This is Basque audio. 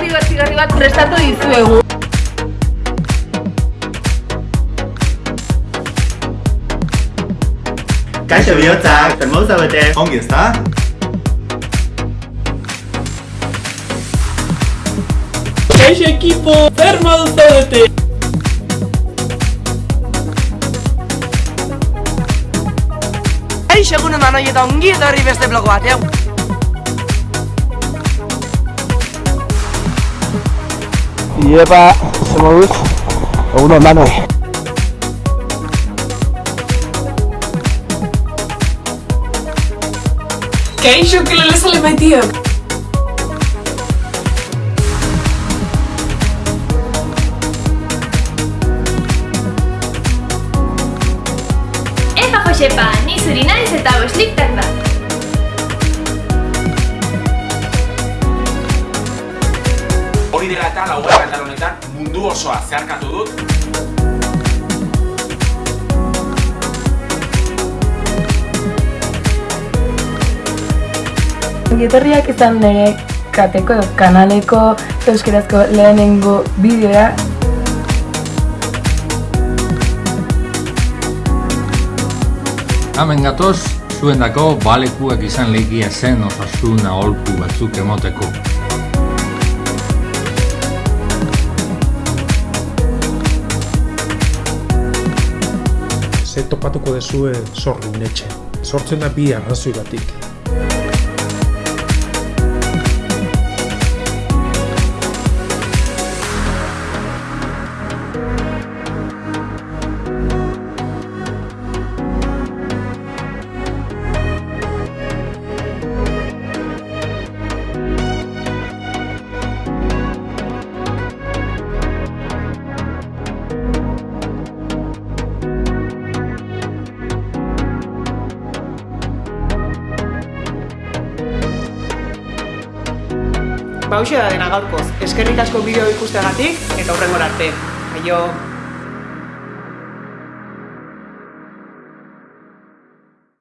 dibertigarri bat prestatu dizuegu. Kaixo bihotzak, zer moduz zaudete? Ongi ezta? Kaixo ekipo, zer moduz zaudete? Kaixo egun eman hori eta ongi etorri beste blogo batean. lleva somos unos manos ¿Qué yo que le sale metido? Esta fue Shepa, ni Surinai se estaba Hori dela eta laugarren atal honetan mundu osoa zeharkatu dut Ongitorriak izan nire kateko edo kanaleko euskerazko lehenengo bideoa Hemen gatoz, zuendako balekuak izan legia zen osasun aholku batzuk emoteko. Ze topatuko dezue sorrin etxe. Sortzen da bi arrazoi Bauxe da dena gaurkoz, eskerrik asko bideo ikusteagatik eta hurrengora arte. Aio!